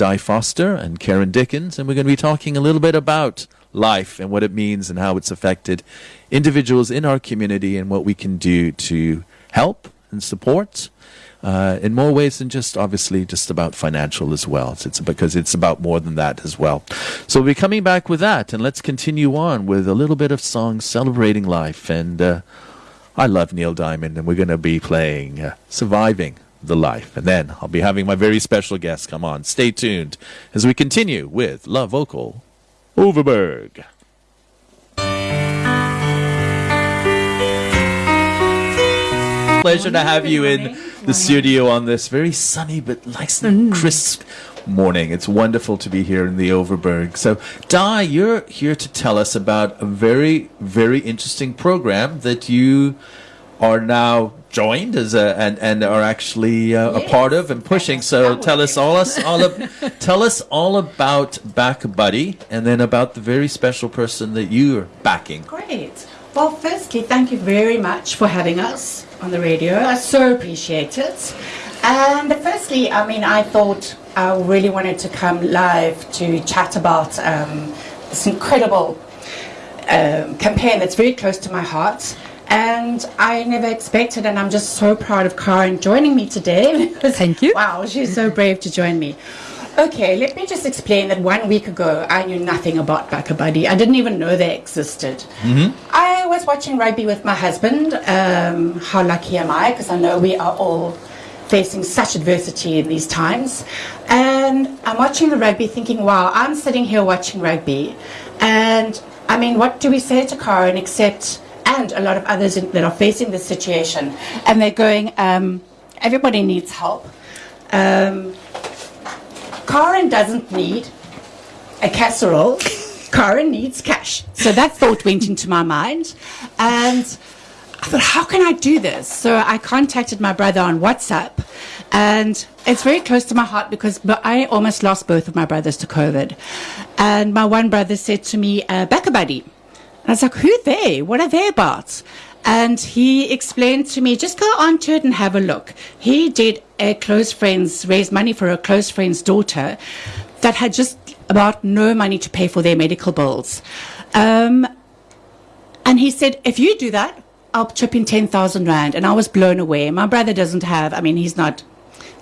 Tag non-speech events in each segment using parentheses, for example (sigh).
Di Foster and Karen Dickens, and we're going to be talking a little bit about life and what it means and how it's affected individuals in our community and what we can do to help and support uh, in more ways than just obviously just about financial as well. It's, because it's about more than that as well. So we'll be coming back with that, and let's continue on with a little bit of songs celebrating life. And uh, I love Neil Diamond, and we're going to be playing uh, "Surviving." The life. And then I'll be having my very special guest come on. Stay tuned as we continue with Love Vocal Overberg. Pleasure to have you in the studio on this very sunny but nice and mm. crisp morning. It's wonderful to be here in the Overberg. So, Di, you're here to tell us about a very, very interesting program that you are now joined as a and, and are actually uh, a part of and pushing. So, tell us all us all of, (laughs) tell us all about Back Buddy and then about the very special person that you're backing. Great. Well, firstly, thank you very much for having us on the radio. I so appreciate it. And firstly, I mean, I thought I really wanted to come live to chat about um, this incredible um, campaign that's very close to my heart. And I never expected, and I'm just so proud of Karen joining me today. (laughs) Thank you. Wow, she's so brave to join me. Okay, let me just explain that one week ago I knew nothing about BackaBuddy. I didn't even know they existed. I was watching rugby with my husband. Um, how lucky am I? Because I know we are all facing such adversity in these times. And I'm watching the rugby thinking, wow, I'm sitting here watching rugby. And I mean, what do we say to Karen except, and a lot of others that are facing this situation? And they're going, um, everybody needs help. Um, Karen doesn't need a casserole. Karen needs cash. So that thought went into my mind. And I thought, how can I do this? So I contacted my brother on WhatsApp. And it's very close to my heart because I almost lost both of my brothers to COVID. And my one brother said to me, uh, Buddy. I was like, who they? What are they about? And he explained to me, just go onto it and have a look. He did a close friend's, raise money for a close friend's daughter that had just about no money to pay for their medical bills. Um, and he said, if you do that, I'll chip in 10,000 Rand. And I was blown away. My brother doesn't have, I mean, he's not,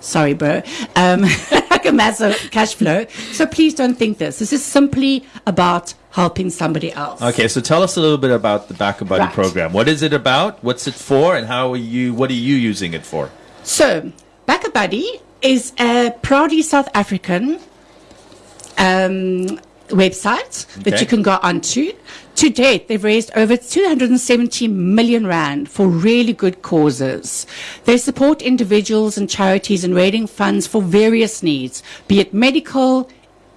sorry, bro, um, like a massive cash flow. So please don't think this. This is simply about helping somebody else. Okay, so tell us a little bit about the Back Buddy Right. program. What is it about? What's it for? And how are you? What are you using it for? So, BackaBuddy is a proudly South African um, website that you can go onto. To date, they've raised over 270 million rand for really good causes. They support individuals and charities in raising funds for various needs, be it medical,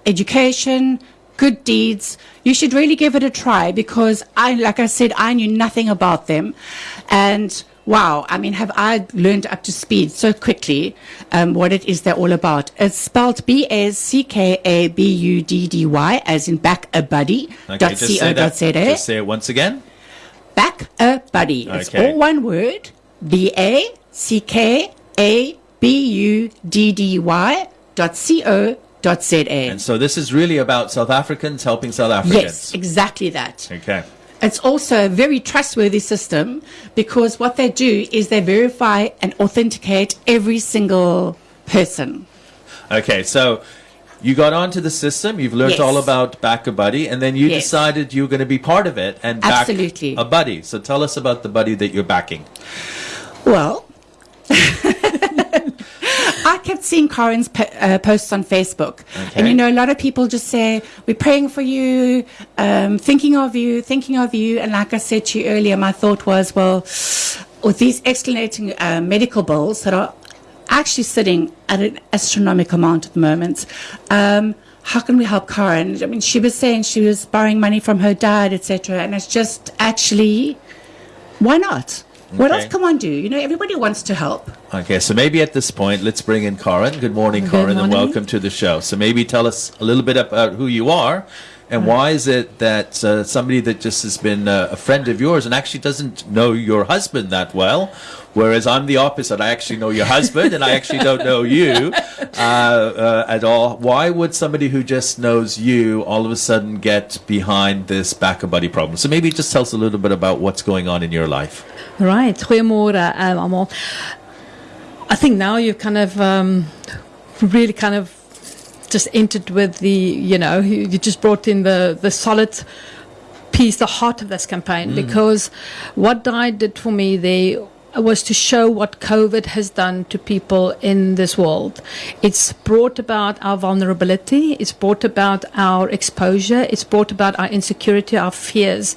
education, good deeds. You should really give it a try because I, like I said, I knew nothing about them. And wow, I mean, have I learned up to speed so quickly um, what it is they're all about? It's spelled B A C K A B U D D Y, as in back a buddy. Okay, dot just co say dot that. za. Just say it once again. Back a buddy. It's Okay. all one word. B A C K A B U D D Y dot C O dot Z A. And so this is really about South Africans helping South Africans. Yes, exactly that. Okay. It's also a very trustworthy system because what they do is they verify and authenticate every single person. Okay. So you got onto the system. You've learned Yes. all about Back a Buddy, and then you Yes. decided you were going to be part of it and back Absolutely. a buddy. So tell us about the buddy that you're backing. Well, Seeing Karen's po- uh, posts on Facebook. And you know, a lot of people just say, We're praying for you, um, thinking of you, thinking of you. And like I said to you earlier, my thought was, well, with these escalating uh, medical bills that are actually sitting at an astronomical amount at the moment, um, how can we help Karen? I mean, she was saying she was borrowing money from her dad, etc. And it's just actually, why not? What else can one do? You know, everybody wants to help. Okay, so maybe at this point, let's bring in Karen. Good morning, Good Karen, and welcome to the show. So maybe tell us a little bit about who you are, and why is it that uh, somebody that just has been uh, a friend of yours and actually doesn't know your husband that well Whereas I'm the opposite. I actually know your husband, and I actually don't know you (laughs) uh, uh, at all. Why would somebody who just knows you all of a sudden get behind this back buddy problem? So maybe just tell us a little bit about what's going on in your life. Right. Goeiemôre um, almal. I think now you've kind of um, really kind of just entered with the, you know, you, you just brought in the, the solid piece, the heart of this campaign, mm. because what Di did for me there was to show what COVID has done to people in this world. It's brought about our vulnerability, it's brought about our exposure, it's brought about our insecurity, our fears.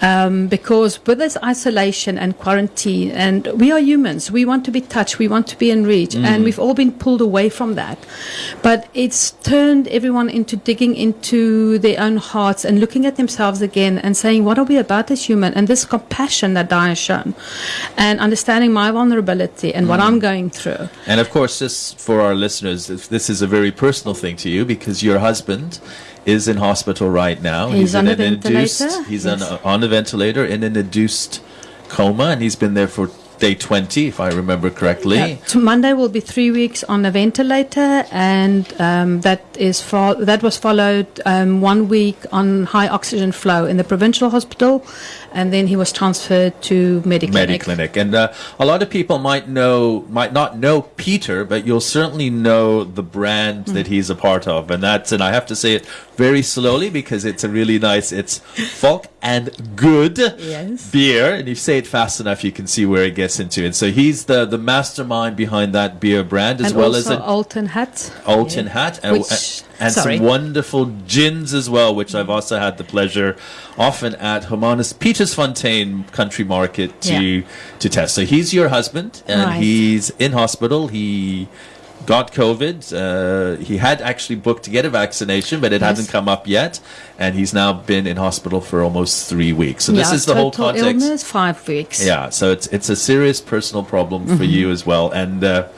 Um, because with this isolation and quarantine, and we are humans, we want to be touched, we want to be in reach, mm. and we've all been pulled away from that. But it's turned everyone into digging into their own hearts and looking at themselves again and saying, What are we about as human? And this compassion that Di has shown. And understanding my vulnerability and what mm. I'm going through. And of course, just for our listeners, this is a very personal thing to you because your husband is in hospital right now. He's, he's on a ventilator. Induced, he's yes. on, a, on a ventilator in an induced coma, and he's been there for day 20, if I remember correctly. Yeah. Monday will be three weeks on a ventilator, and um, that is fo- that was followed um, one week on high oxygen flow in the provincial hospital, and then he was transferred to Mediclinic. Mediclinic, and uh, a lot of people might know, might not know Peter, but you'll certainly know the brand mm. that he's a part of, and that's, and I have to say it very slowly because it's a really nice, it's Folk and Good yes. beer, and if you say it fast enough, you can see where it gets into it. So he's the the mastermind behind that beer brand, as and well as an Alton Hat, Alton yeah. Hat, and, Which, and some wonderful gins as well, which I've also had the pleasure often at Hermanus Pietersfontein Country Market to yeah. to test. So he's your husband, and right. he's in hospital. He got COVID. Uh, he had actually booked to get a vaccination, but it yes. hasn't come up yet, and he's now been in hospital for almost three weeks. So yeah, this is the whole context. Illness, five weeks. Yeah, so it's it's a serious personal problem for mm-hmm. you as well, and. Uh,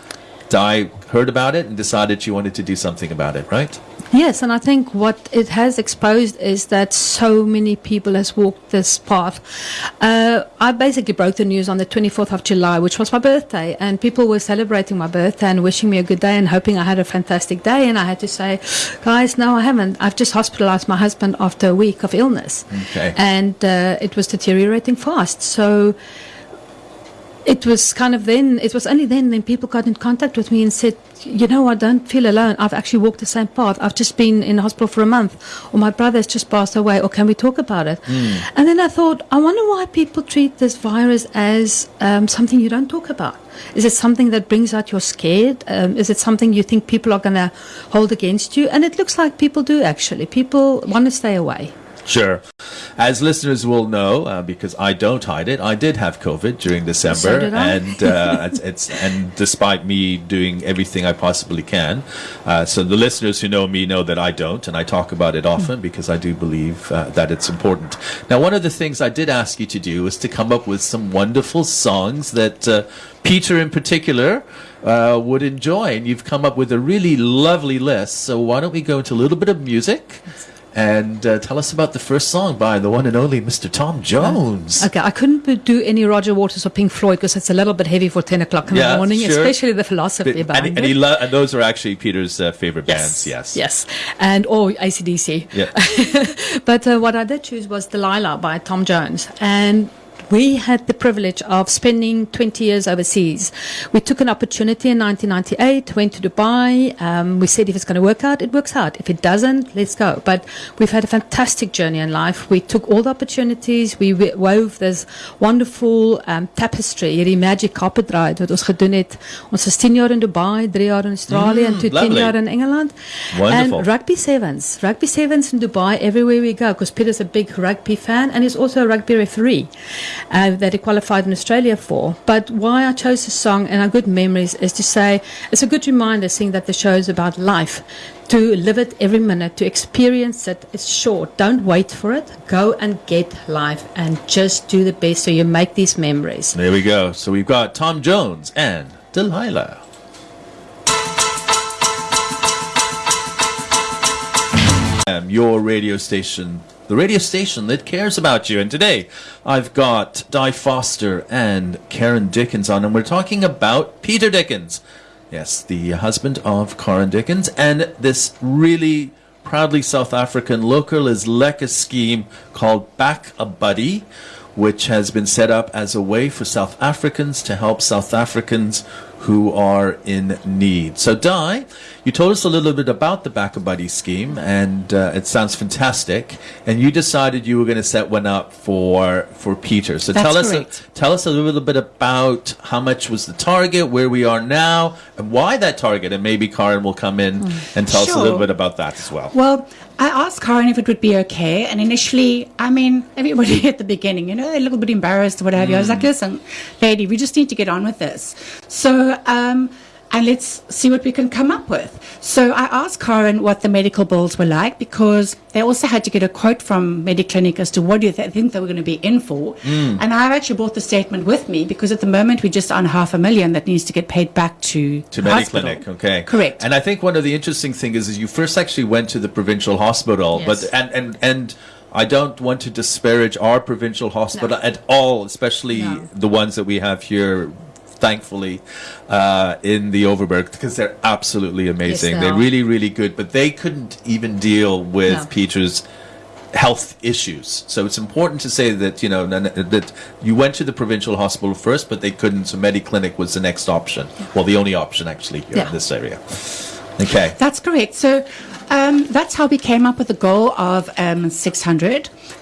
Di heard about it and decided she wanted to do something about it, right? Yes, and I think what it has exposed is that so many people has walked this path. Uh, I basically broke the news on the 24th of July, which was my birthday, and people were celebrating my birthday and wishing me a good day and hoping I had a fantastic day. And I had to say, guys, no, I haven't. I've just hospitalized my husband after a week of illness, okay. and uh, it was deteriorating fast. So it was kind of then, it was only then then people got in contact with me and said, you know, I don't feel alone. I've actually walked the same path. I've just been in hospital for a month, or my brother has just passed away, or can we talk about it? Mm. And then I thought, I wonder why people treat this virus as um, something you don't talk about. Is it something that brings out your scared? Um, is it something you think people are going to hold against you? And it looks like people do actually. People want to stay away. Sure. As listeners will know, uh, because I don't hide it, I did have COVID during December, so and uh, (laughs) it's, it's, and despite me doing everything I possibly can, uh, so the listeners who know me know that I don't, and I talk about it often because I do believe uh, that it's important. Now, one of the things I did ask you to do was to come up with some wonderful songs that uh, Peter, in particular. Uh, would enjoy, and you've come up with a really lovely list. So why don't we go into a little bit of music? And uh, tell us about the first song by the one and only Mr. Tom Jones. Okay, I couldn't do any Roger Waters or Pink Floyd because it's a little bit heavy for 10 o'clock in yeah, the morning, sure. especially the philosophy but, behind and, and, it. lo- and those are actually Peter's uh, favorite yes, bands, yes. Yes, and or ACDC. Yeah. (laughs) but uh, what I did choose was Delilah by Tom Jones. And we had the privilege of spending 20 years overseas. We took an opportunity in 1998, went to Dubai. Um, we said if it's going to work out, it works out. If it doesn't, let's go. But we've had a fantastic journey in life. We took all the opportunities. We wove this wonderful um, tapestry, hierdie magic carpet ride wat ons gedoen het. Ons was 10 jaar in Dubai, 3 jaar in Australië mm, en 10 jaar in Engeland. Wonderful. And rugby sevens. Rugby sevens in Dubai everywhere we go because Peter's a big rugby fan and he's also a rugby referee uh, that he qualified in Australia for. But why I chose the song and our good memories is to say it's a good reminder seeing that the show is about life. To live it every minute, to experience it. It's short. Don't wait for it. Go and get life and just do the best so you make these memories. There we go. So we've got Tom Jones and Delilah. Your radio station the radio station that cares about you. And today I've got Di Foster and Karen Dickens on, and we're talking about Peter Dickens. Yes, the husband of Karen Dickens, and this really proudly South African local is Lekker scheme called Back a Buddy, which has been set up as a way for South Africans to help South Africans who are in need. So, Di, you told us a little bit about the Back a Buddy scheme, and uh, it sounds fantastic. And you decided you were going to set one up for for Peter. So That's tell us correct. tell us a little bit about how much was the target, where we are now, and why that target. And maybe Karen will come in and tell us a little bit about that as well. Well, I asked Karen if it would be okay, and initially, I mean, everybody (laughs) at the beginning, you know, they're a little bit embarrassed or what have. I was like, listen, lady, we just need to get on with this. So, um, and let's see what we can come up with. So I asked Karen what the medical bills were like because they also had to get a quote from Mediclinic as to what do they think they were going to be in for. Mm. And I've actually brought the statement with me because at the moment we're just on half a million that needs to get paid back to to. Mediclinic, okay, Correct. And I think one of the interesting things is, is you first actually went to the provincial hospital, Yes. but and and and I don't want to disparage our provincial hospital No. at all, especially No. the ones that we have here. Thankfully, uh, in the Overberg, because they're absolutely amazing. they they're really, really good. But they couldn't even deal with No. Peter's health issues. So it's important to say that you know that you went to the provincial hospital first, but they couldn't. So Mediclinic was the next option. Well, the only option actually here Yeah. in this area. Okay. That's correct. So um, that's how we came up with the goal of um,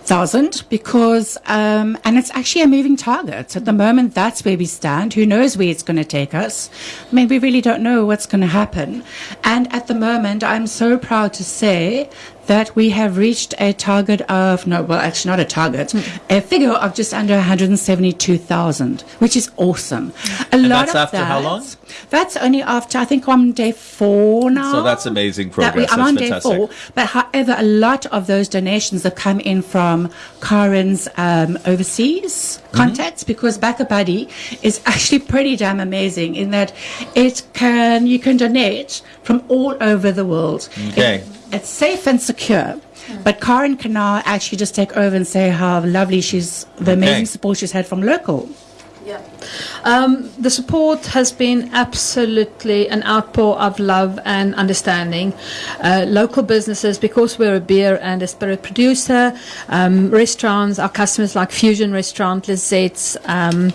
600,000 because, um, and it's actually a moving target. At the moment, that's where we stand. Who knows where it's going to take us? I mean, we really don't know what's going to happen. And at the moment, I'm so proud to say that we have reached a target of, no, well, actually not a target, a figure of just under 172,000, which is awesome. A And lot that's of after how long? That's only after, I think, on day four now. So that's amazing That we- progress. I'm That's on fantastic. day four. But however, a lot of those donations have come in from Karen's um, overseas Mm-hmm. contacts because Back a Buddy is actually pretty damn amazing in that it can you can donate from all over the world. Okay. It- it's safe and secure. But Karen can now actually just take over and say how lovely she's, the amazing Okay. support she's had from local. Yeah. Um, the support has been absolutely an outpour of love and understanding. Uh, local businesses, because we're a beer and a spirit producer, um, restaurants, our customers like Fusion Restaurant, Lizette's, um, a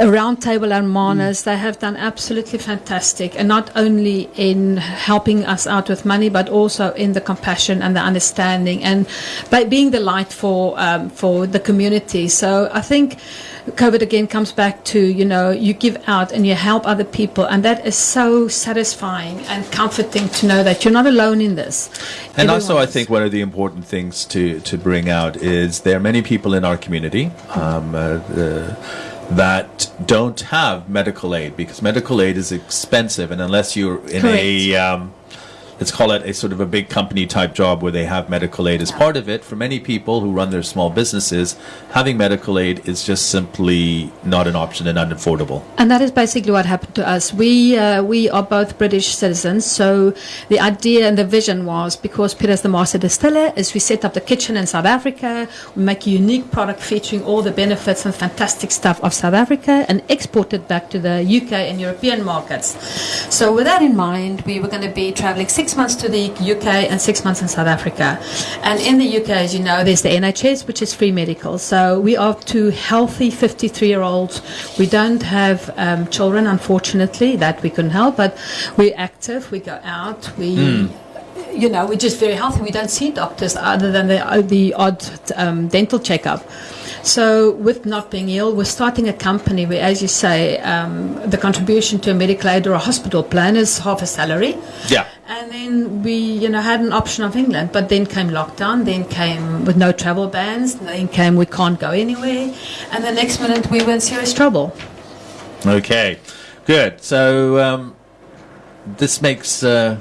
round table and Manas, they have done absolutely fantastic, and not only in helping us out with money, but also in the compassion and the understanding, and by being the light for um, for the community. So I think COVID again comes back to you know you give out and you help other people, and that is so satisfying and comforting to know that you're not alone in this. And also, Everyone I think one of the important things to, to bring out is there are many people in our community um, uh, uh, that don't have medical aid because medical aid is expensive, and unless you're in a um, let's call it a sort of a big company type job where they have medical aid as part of it. For many people who run their small businesses, having medical aid is just simply not an option and unaffordable. And that is basically what happened to us. We uh, we are both British citizens, so the idea and the vision was because Peter's the master distiller, is we set up the kitchen in South Africa, we make a unique product featuring all the benefits and fantastic stuff of South Africa, and export it back to the UK and European markets. So with that in mind, we were going to be traveling six months to the UK and six months in South Africa. And in the UK, as you know, there's the NHS, which is free medical. So we are two healthy 53 year olds. We don't have um, children, unfortunately, that we couldn't help, but we're active, we go out, we. You know, we're just very healthy. We don't see doctors other than the, the odd um, dental checkup. So, with not being ill, we're starting a company where, as you say, um, the contribution to a medical aid or a hospital plan is half a salary. Yeah. And then we, you know, had an option of England, but then came lockdown, then came with no travel bans, then came we can't go anywhere, and the next minute we were in serious trouble. Okay, good. So um, this makes uh,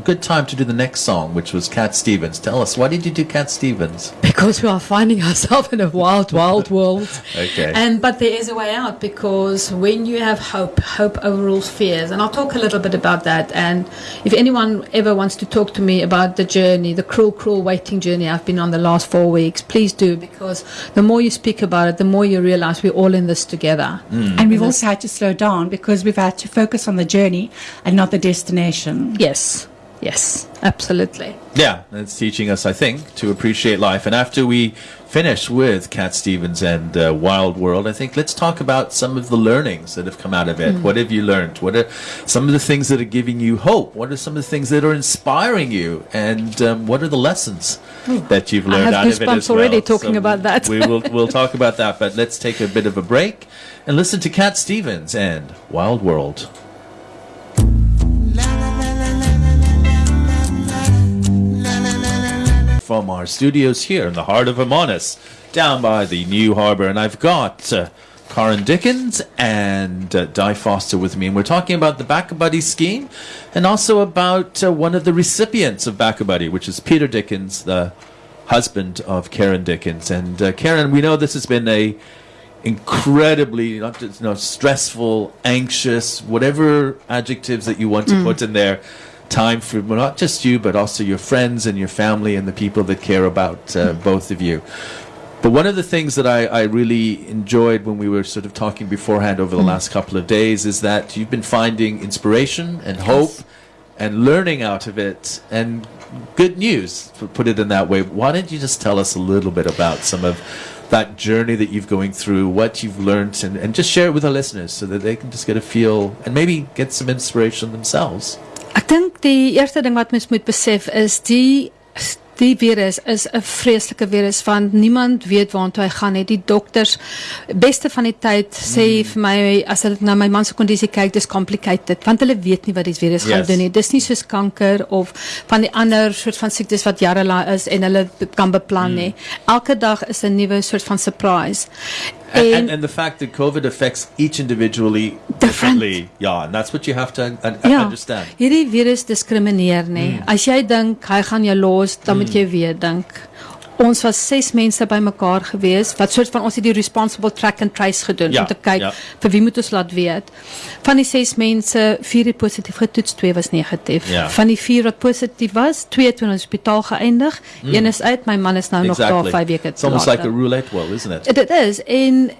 good time to do the next song, which was Cat Stevens. Tell us, why did you do Cat Stevens? (laughs) because we are finding ourselves in a wild, wild world. (laughs) Okay. And but there is a way out because when you have hope, hope overrules fears. And I'll talk a little bit about that. And if anyone ever wants to talk to me about the journey, the cruel, cruel waiting journey I've been on the last four weeks, please do because the more you speak about it, the more you realize we're all in this together. Mm. And we've also had to slow down because we've had to focus on the journey and not the destination. Yes, yes, absolutely. Yeah, it's teaching us, I think, to appreciate life. And after we finish with Cat Stevens and uh, Wild World, I think let's talk about some of the learnings that have come out of it. What have you learned? What are some of the things that are giving you hope? What are some of the things that are inspiring you? And um, what are the lessons that you've learned out of it as well? already talking about that. we will we'll talk about that. But let's take a bit of a break and listen to Cat Stevens and Wild World. From our studios here in the heart of Hermanus, down by the New Harbour. And I've got uh, Karen Dickens and uh, Di Foster with me. And we're talking about the Back Buddy scheme and also about uh, one of the recipients of Back Buddy, which is Peter Dickens, the husband of Karen Dickens. And uh, Karen, we know this has been a incredibly not just, you know, stressful, anxious, whatever adjectives that you want to put in there. Time for well, not just you, but also your friends and your family and the people that care about uh, both of you. But one of the things that I, I really enjoyed when we were sort of talking beforehand over the last couple of days is that you've been finding inspiration and hope and learning out of it and good news, to put it in that way. Why don't you just tell us a little bit about some of that journey that you've going through, what you've learned, and, and just share it with our listeners so that they can just get a feel and maybe get some inspiration themselves. Ek dink die eerste ding wat mens moet besef is die die virus is 'n vreeslike virus want niemand weet waartoe hy gaan nie. Die dokters beste van die tyd sê vir my as hulle na my man se kondisie kyk, dis complicated want hulle weet nie wat die virus gaan Yes. doen nie. Dis nie soos kanker of van die ander soort van siektes wat jare lank is en hulle kan beplan nie. Elke dag is 'n nuwe soort van surprise. And, and, and the fact that COVID affects each individually differently. Yeah, and that's what you have to un- un- Ja, understand. hierdie virus diskrimineer nie. Mm. As jy dink hy gaan jou los, dan moet jy weer dink. Ons was 6 mense bymekaar gewees wat soort van ons het die responsible track and trace gedoen Ja, om te kyk ja. vir wie moet ons laat weet. Van die 6 mense, 4 het positief getoets, 2 was negatief. Ja. Van die 4 wat positief was, 2 het in die hospitaal geëindig. Een is uit, my man is nou nog daar 5 weke It's almost like a roulette wheel, isn't it? Dit is en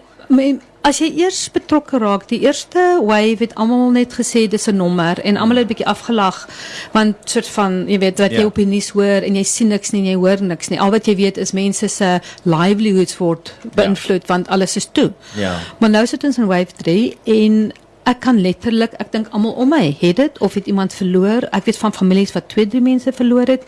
as jy eers betrokke raak, die eerste wave het almal net gesê dis 'n nommer en almal het bietjie afgelag want soort van jy weet wat jy Ja. op die nuus hoor en jy sien niks nie en jy hoor niks nie. Al wat jy weet is mense se livelihoods word beïnvloed want alles is toe. Ja. Maar nou sit ons in wave 3 en ek kan letterlik, ek dink almal om my het dit of het iemand verloor. Ek weet van families wat twee, drie mense verloor het.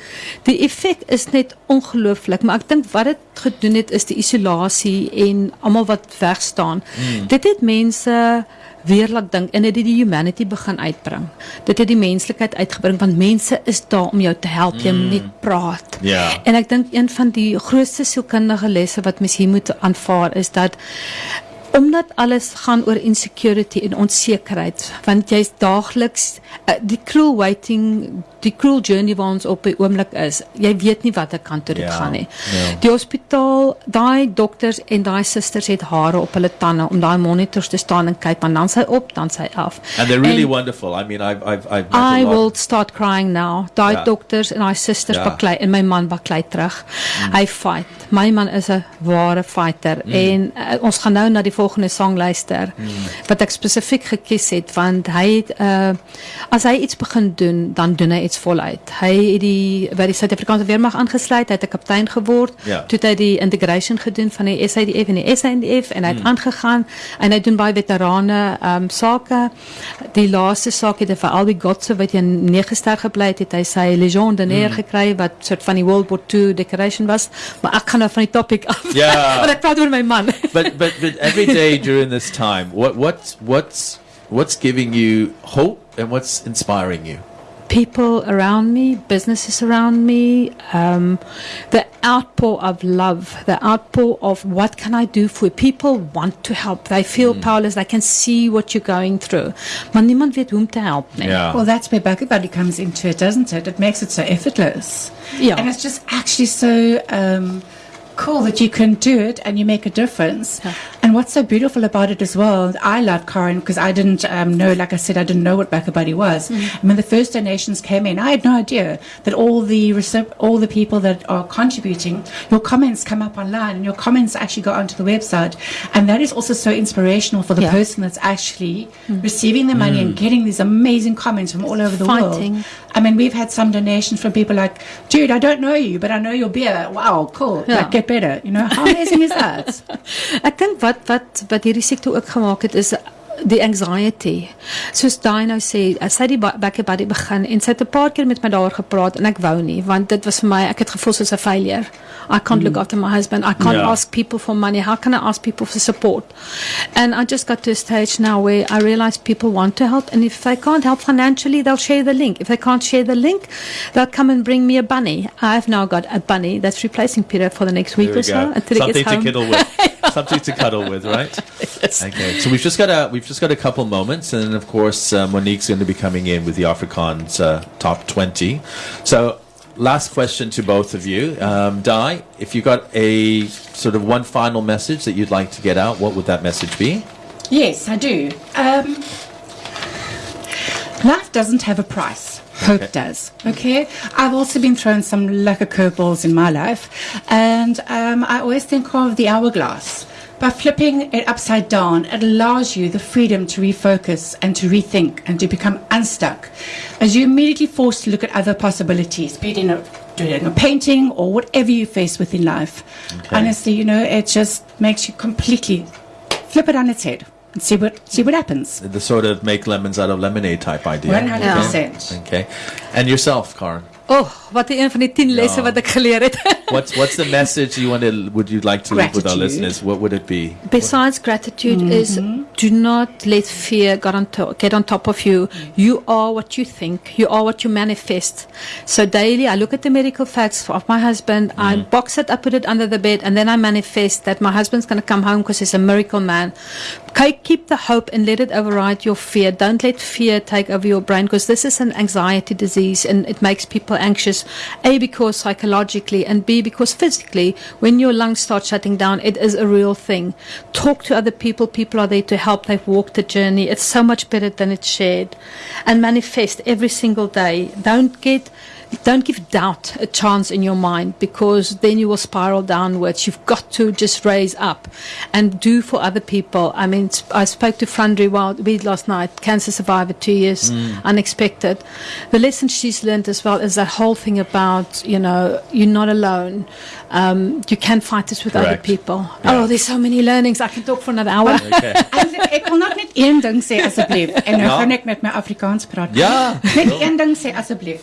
Die effek is net ongelooflik, maar ek dink wat dit gedoen het is die isolasie en almal wat weg staan. Mm. Dit het mense weer laat dink en dit het die humanity begin uitbring. Dit het die menslikheid uitgebring want mense is daar om jou te help, jy moet net praat. Ja. En ek dink een van die grootste sielkundige lesse wat mens hier moet aanvaar is dat omdat alles gaan oor insecurity en onsekerheid want jy's daagliks uh, die cruel waiting die cruel journey waar ons op die oomblik is jy weet nie watter kant toe dit Ja, gaan nie ja. die hospitaal daai dokters en daai susters het hare op hulle tande om daai monitors te staan en kyk want dan sy op dan sy af And they're really En- wonderful. I mean, I've, I've, I've met a I lot. will start crying now. Daai Ja. dokters en daai susters Ja. baklei en my man baklei terug. Hy fight. My man is 'n ware fighter en uh, ons gaan nou na die volgende song luister wat ek spesifiek gekies het want hy het uh, as hy iets begin doen, dan doen hy iets voluit. Hy het die by die Suid-Afrikaanse weermag aangesluit, hy het 'n kaptein geword. Ja. Toe het hy die integration gedoen van die SADF en die SANDF en hy het aangegaan en hy doen baie veterane um, sake. Die laaste saak het hy vir Albie Gotse wat in 9 ster gebly het, het hy sy Legion d'honneur gekry wat soort van die World War II decoration was. Maar ek gaan nou van die topic af. Ja. (laughs) Want ek praat oor my man. but but but every day during this time, what what's what's what's giving you hope and what's inspiring you? people around me, businesses around me, um, the outpour of love, the outpour of what can I do for you. People want to help. They feel powerless. They can see what you're going through. Maar niemand weet hoe om te help nie. Yeah. Well, that's where BackaBuddy comes into it, doesn't it? It makes it so effortless. Yeah. And it's just actually so um, cool that you can do it and you make a difference. Yeah. And what's so beautiful about it as well, I love Karen because I didn't um, know, like I said, I didn't know what BackaBuddy was. Mm. And when the first donations came in, I had no idea that all the recip- all the people that are contributing, your comments come up online and your comments actually go onto the website. And that is also so inspirational for the Yeah. Mm. person that's actually receiving the money and getting these amazing comments from all over the Fighting. world. I mean, we've had some donations from people like, dude, I don't know you, but I know your beer. Wow, cool. Yeah. Like, get better. You know, how amazing is that? (laughs) Ek dink wat wat wat hierdie siekte ook gemaak het is die anxiety. Soos daai nou sê, as sy die ba- back buddy begin en sy het 'n paar keer met my daaroor gepraat en ek wou nie want dit was vir my ek het gevoel soos 'n failure. I can't look after my husband. I can't Yeah. ask people for money. How can I ask people for support? And I just got to a stage now where I realize people want to help and if they can't help financially, they'll share the link. If they can't share the link, they'll come and bring me a bunny. I've now got a bunny that's replacing Peter for the next week we or so go. until he Something gets to home. cuddle with. (laughs) Something to cuddle with, right? (laughs) Okay. So we've just got a we've just got a couple moments, and then of course uh, Monique's going to be coming in with the Afrikaans uh, top twenty. So last question to both of you, um, Di, if you got a sort of one final message that you'd like to get out, what would that message be? yes, I do. Um, life doesn't have a price. Hope Okay. does. Okay. I've also been thrown some lucky curveballs in my life, and um, I always think of the hourglass. By flipping it upside down, it allows you the freedom to refocus and to rethink and to become unstuck, as you're immediately forced to look at other possibilities, be it in a doing a painting or whatever you face with in life. Okay. Honestly, you know, it just makes you completely flip it on its head and see what see what happens. The sort of make lemons out of lemonade type idea. One hundred percent. Okay. And yourself, Karen. Oh, wat een van die 10 lesse Ja. wat ek geleer het. (laughs) What's what's the message you want to would you like to leave with our listeners? What would it be? Besides gratitude is mm-hmm. Do not let fear get on, to- get on top of you. You are what you think. You are what you manifest. So daily I look at the medical facts of my husband. I mm-hmm. box it, I put it under the bed and then I manifest that my husband's going to come home because he's a miracle man. Keep the hope and let it override your fear. Don't let fear take over your brain because this is an anxiety disease and it makes people anxious. A, because psychologically, and B, because physically, when your lungs start shutting down, it is a real thing. Talk to other people. People are there to help. They've walked the journey. It's so much better than it's shared. And manifest every single day. Don't get don't give doubt a chance in your mind because then you will spiral downwards. You've got to just raise up and do for other people. I mean, I spoke to Frandri Wild last night, cancer survivor, two years, unexpected. The lesson she's learned as well is that whole thing about, you know, you're not alone. Um, you can fight this with other people. Yeah. Oh, there's so many learnings. I can talk for another hour. Okay. (laughs) Ek ek wil nog net een ding sê asseblief en nou Ja. gaan ek met my Afrikaans praat. Ja. Net een ding sê asseblief.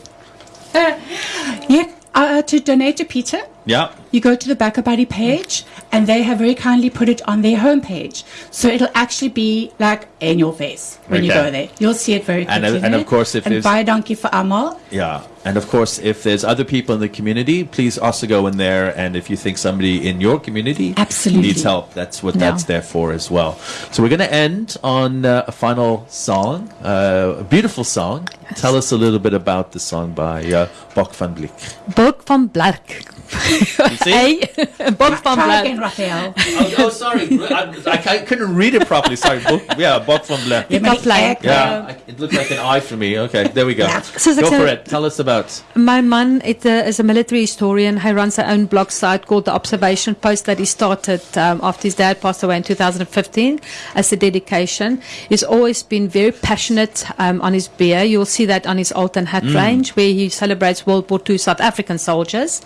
(laughs) Yeah, uh, to donate to Peter, Yeah. you go to the BackaBuddy page and they have very kindly put it on their homepage. So it'll actually be like in your face when you go there. You'll see it very And, quickly. uh, and of course, if and buy a donkey for Amal. Yeah. And of course, if there's other people in the community, please also go in there. And if you think somebody in your community Absolutely. needs help, that's what Yeah. that's there for as well. So we're going to end on uh, a final song, uh, a beautiful song. Tell us a little bit about the song by uh, Bok van Bliek. Bok van Blark. See? Hey, Bok van Try again, Raphael. oh, oh, sorry. I, I, couldn't read it properly. Sorry. Bok, yeah, Bok van Bliek. Jy moet Kaplein. ek, Yeah, I, it looked like an eye for me. Okay, there we go. Soos ek Go sê- for it. Tell us about. My man it, uh, is a military historian. He runs a own blog site called The Observation Post that he started um, after his dad passed away in 2015 as a dedication. He's always been very passionate um, on his beer. You'll see that on his Alton hat range where he celebrates World War II South African soldiers.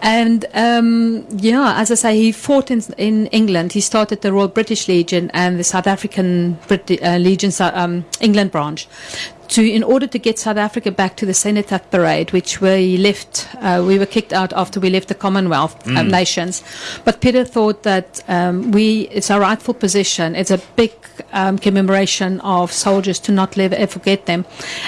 And um, yeah, as I say, he fought in, in England. He started the Royal British Legion and the South African Brit- uh, Legion, um, England branch to in order to get South Africa back to the Cenotaph parade, which we left, uh, we were kicked out after we left the Commonwealth uh, nations. But Peter thought that um, we it's our rightful position. It's a big um, commemoration of soldiers to not live, ever forget them,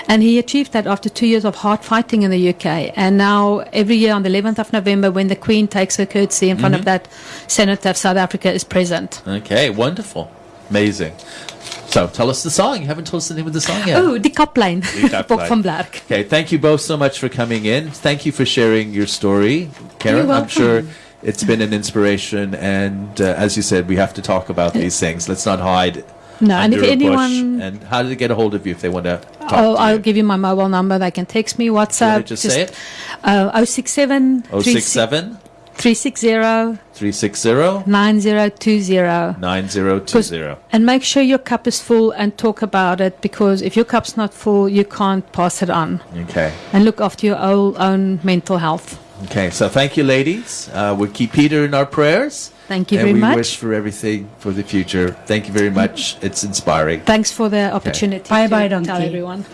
and he achieved that after two years of hard fighting in the UK. And now every year on the 11th of November, when the Queen takes her curtsy in front of that Cenotaph, South Africa is present. Okay, wonderful. Amazing. So tell us the song. You haven't told us the name of the song yet. Oh, die. Die Kaplyn. Bok van Blerk. Okay, thank you both so much for coming in. Thank you for sharing your story, Karen. I'm sure it's been an inspiration, and uh, as you said, we have to talk about these things. Let's not hide No, and if anyone- And how do they get a hold of you if they want to talk Oh, to I'll you? give you my mobile number. They can text me, WhatsApp. just say it? Uh, 067 067 360 360 9020. 9020. And make sure your cup is full and talk about it because if your cup's not full, you can't pass it on. Okay. And look after your own, own mental health. Okay, so thank you, ladies. Uh, we'll keep Peter in our prayers. Thank you and very we much. wish for everything for the future. Thank you very much. (laughs) It's inspiring. Thanks for the opportunity. Bye bye, bye, tell donkey. everyone.